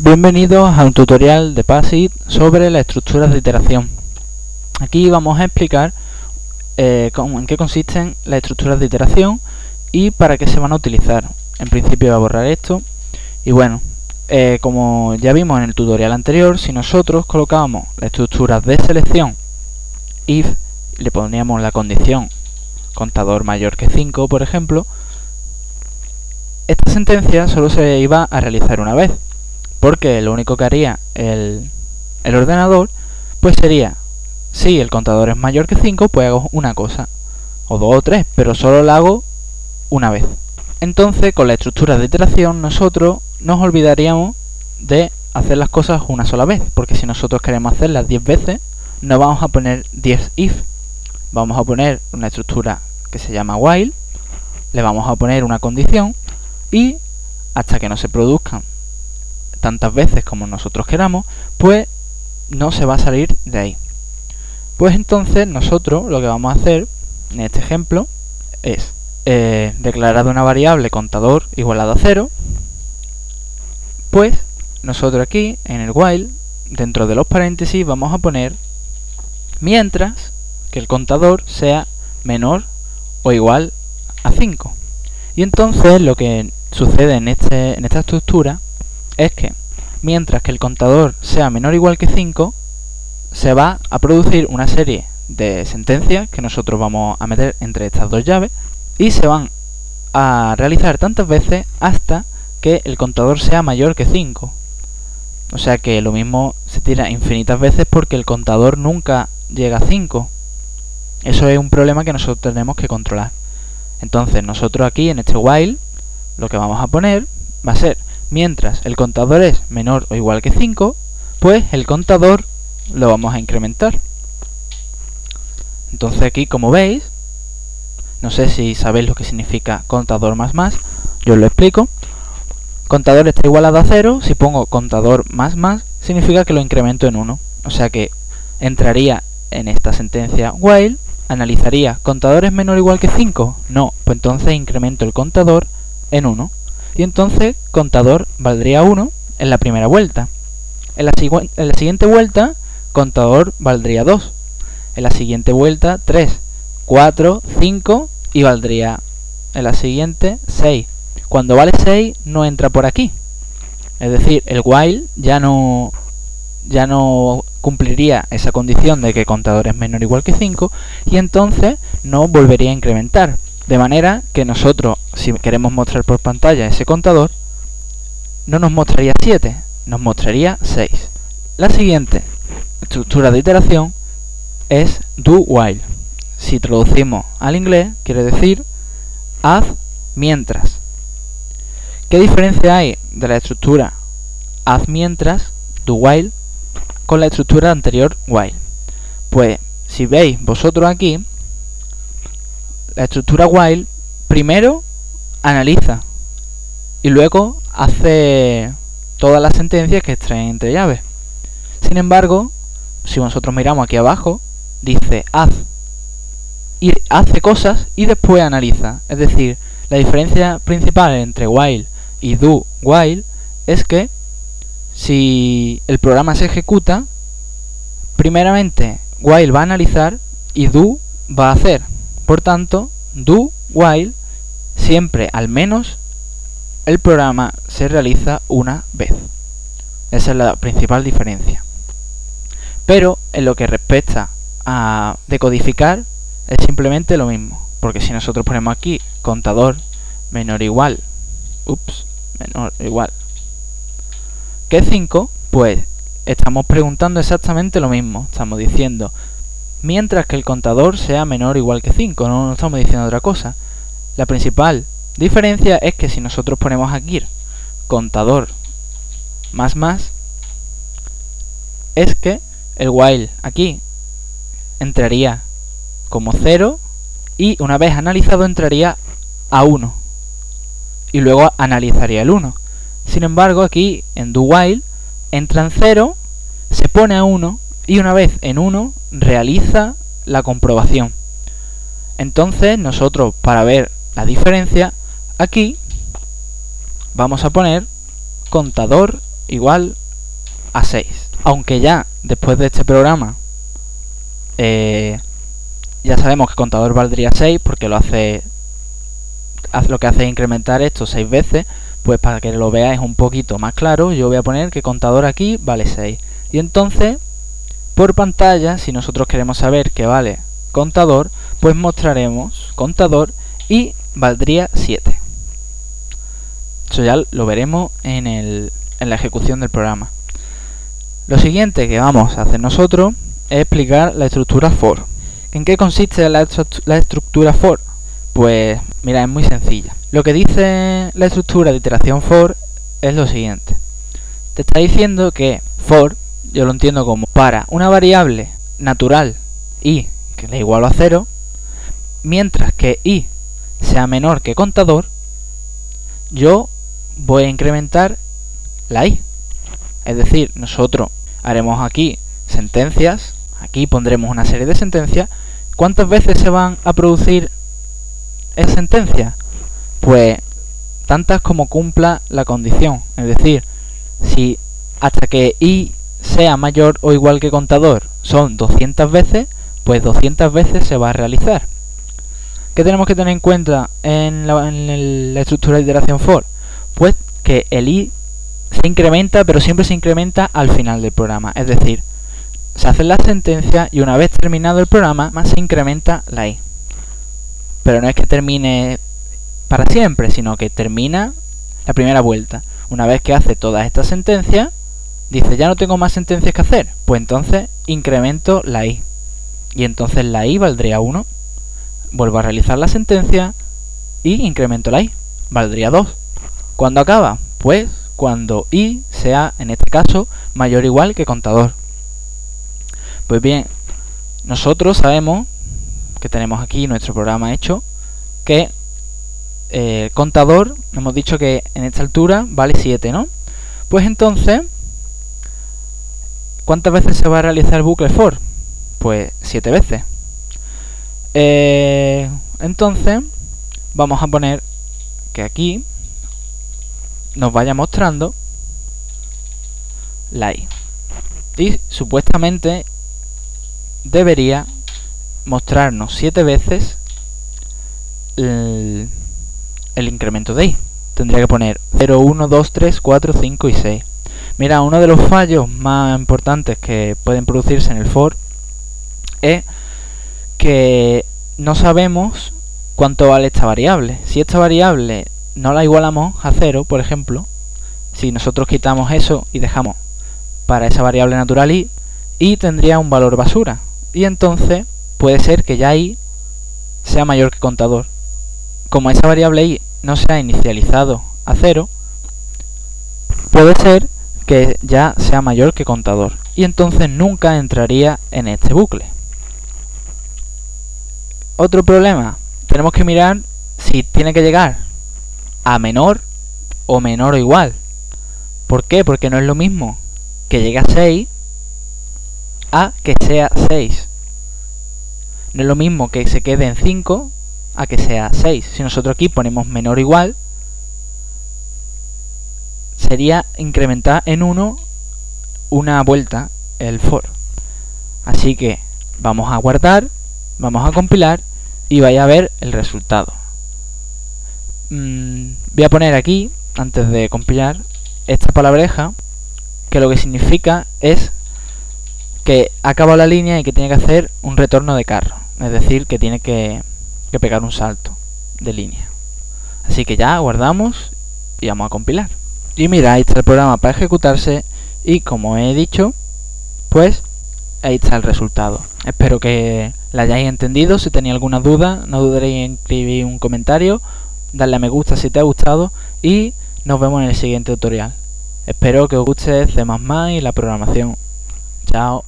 Bienvenidos a un tutorial de PASIT sobre las estructuras de iteración. Aquí vamos a explicar eh, en qué consisten las estructuras de iteración y para qué se van a utilizar. En principio voy a borrar esto y bueno, eh, como ya vimos en el tutorial anterior, si nosotros colocábamos la estructura de selección if, le poníamos la condición contador mayor que 5, por ejemplo, esta sentencia solo se iba a realizar una vez porque lo único que haría el, ordenador pues sería, si el contador es mayor que 5, pues hago una cosa, o dos o tres, pero solo la hago una vez. Entonces, con la estructura de iteración, nosotros nos olvidaríamos de hacer las cosas una sola vez, porque si nosotros queremos hacerlas 10 veces, no vamos a poner 10 if, vamos a poner una estructura que se llama while, le vamos a poner una condición, y hasta que no se produzcan tantas veces como nosotros queramos, pues no se va a salir de ahí. Pues entonces nosotros lo que vamos a hacer en este ejemplo es eh, declarar una variable contador igualado a 0, pues nosotros aquí en el while, dentro de los paréntesis, vamos a poner mientras que el contador sea menor o igual a 5. Y entonces lo que sucede en, este, en esta estructura es que mientras que el contador sea menor o igual que 5, se va a producir una serie de sentencias que nosotros vamos a meter entre estas dos llaves y se van a realizar tantas veces hasta que el contador sea mayor que 5. O sea que lo mismo se tira infinitas veces porque el contador nunca llega a 5. Eso es un problema que nosotros tenemos que controlar. Entonces nosotros aquí en este while lo que vamos a poner va a ser Mientras el contador es menor o igual que 5, pues el contador lo vamos a incrementar. Entonces aquí, como veis, no sé si sabéis lo que significa contador más más, yo os lo explico. Contador está igualado a 0, si pongo contador más más, significa que lo incremento en 1. O sea que entraría en esta sentencia while, analizaría, ¿contador es menor o igual que 5? No, pues entonces incremento el contador en 1 y entonces contador valdría 1 en la primera vuelta. En la, en la siguiente vuelta, contador valdría 2. En la siguiente vuelta, 3, 4, 5 y valdría en la siguiente 6. Cuando vale 6 no entra por aquí. Es decir, el while ya no, ya no cumpliría esa condición de que contador es menor o igual que 5 y entonces no volvería a incrementar. De manera que nosotros, si queremos mostrar por pantalla ese contador, no nos mostraría 7, nos mostraría 6. La siguiente estructura de iteración es do while. Si traducimos al inglés, quiere decir haz mientras. ¿Qué diferencia hay de la estructura haz mientras, do while, con la estructura anterior while? Pues si veis vosotros aquí, la estructura while primero analiza y luego hace todas las sentencias que extraen entre llaves. Sin embargo, si nosotros miramos aquí abajo, dice haz y hace cosas y después analiza. Es decir, la diferencia principal entre while y do while es que si el programa se ejecuta, primeramente while va a analizar y do va a hacer. Por tanto, do while siempre al menos el programa se realiza una vez. Esa es la principal diferencia. Pero en lo que respecta a decodificar es simplemente lo mismo. Porque si nosotros ponemos aquí contador menor igual, ups, menor igual que 5, pues estamos preguntando exactamente lo mismo. Estamos diciendo mientras que el contador sea menor o igual que 5, no, estamos diciendo otra cosa. La principal diferencia es que si nosotros ponemos aquí contador más más, es que el while aquí entraría como 0 y una vez analizado entraría a 1 y luego analizaría el 1. Sin embargo aquí en do while entra en 0, se pone a 1 y una vez en 1 realiza la comprobación. Entonces nosotros para ver la diferencia aquí vamos a poner contador igual a 6. Aunque ya después de este programa eh, ya sabemos que contador valdría 6 porque lo hace, lo que hace es incrementar esto 6 veces, pues para que lo veáis un poquito más claro, yo voy a poner que contador aquí vale 6. Y entonces, por pantalla, si nosotros queremos saber que vale contador, pues mostraremos contador y valdría 7. Eso ya lo veremos en, el, en la ejecución del programa. Lo siguiente que vamos a hacer nosotros es explicar la estructura for. ¿En qué consiste la, estructura for? Pues mira, es muy sencilla. Lo que dice la estructura de iteración for es lo siguiente. Te está diciendo que for, yo lo entiendo como para una variable natural i que le igual a 0, mientras que i sea menor que contador, yo voy a incrementar la i. Es decir, nosotros haremos aquí sentencias Aquí pondremos una serie de sentencias. ¿Cuántas veces se van a producir esa sentencia? Pues tantas como cumpla la condición. Es decir, si hasta que i sea mayor o igual que contador son 200 veces, pues 200 veces se va a realizar. ¿Qué tenemos que tener en cuenta en la, estructura de iteración for? Pues que el i se incrementa, pero siempre se incrementa al final del programa. Es decir, se hace la sentencia y una vez terminado el programa más se incrementa la i. Pero no es que termine para siempre, sino que termina la primera vuelta. Una vez que hace todas estas sentencias, dice ya no tengo más sentencias que hacer, pues entonces incremento la i. Y entonces la i valdría 1. Vuelvo a realizar la sentencia y incremento la i. Valdría 2. ¿Cuándo acaba? Pues cuando i sea, en este caso, mayor o igual que contador. Pues bien, nosotros sabemos que tenemos aquí nuestro programa hecho que eh, contador, hemos dicho que en esta altura vale 7, ¿no? Pues entonces, ¿cuántas veces se va a realizar el bucle for? Pues 7 veces. Eh, entonces, vamos a poner que aquí nos vaya mostrando la i. Y supuestamente debería mostrarnos 7 veces el, incremento de i. Tendría que poner 0, 1, 2, 3, 4, 5 y 6. Mira, uno de los fallos más importantes que pueden producirse en el for es que no sabemos cuánto vale esta variable. Si esta variable no la igualamos a 0, por ejemplo, si nosotros quitamos eso y dejamos para esa variable natural i, i tendría un valor basura y entonces puede ser que ya i sea mayor que contador. Como esa variable i no se ha inicializado a cero, puede ser que ya sea mayor que contador y entonces nunca entraría en este bucle. Otro problema, tenemos que mirar si tiene que llegar a menor o menor o igual. ¿Por qué? Porque no es lo mismo que llegue a 6 a que sea 6. No es lo mismo que se quede en 5 a que sea 6. Si nosotros aquí ponemos menor o igual, sería incrementar en 1 una vuelta el for. Así que vamos a guardar, vamos a compilar y vaya a ver el resultado. Mm, voy a poner aquí, antes de compilar, esta palabreja que lo que significa es que acaba la línea y que tiene que hacer un retorno de carro. Es decir, que tiene que, que pegar un salto de línea. Así que ya guardamos y vamos a compilar. Y mira, ahí está el programa para ejecutarse y como he dicho, pues ahí está el resultado. Espero que la hayáis entendido. Si tenéis alguna duda, no dudéis en escribir un comentario, darle a me gusta si te ha gustado y nos vemos en el siguiente tutorial. Espero que os guste C++ y la programación. Chao.